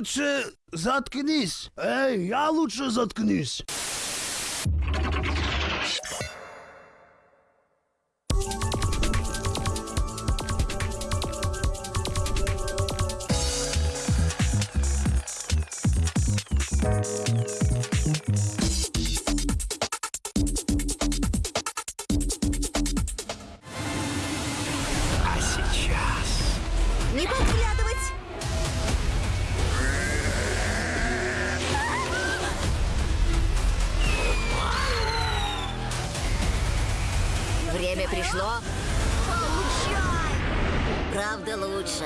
лучше заткнись. Эй, я лучше заткнись. А Время пришло. Правда лучше.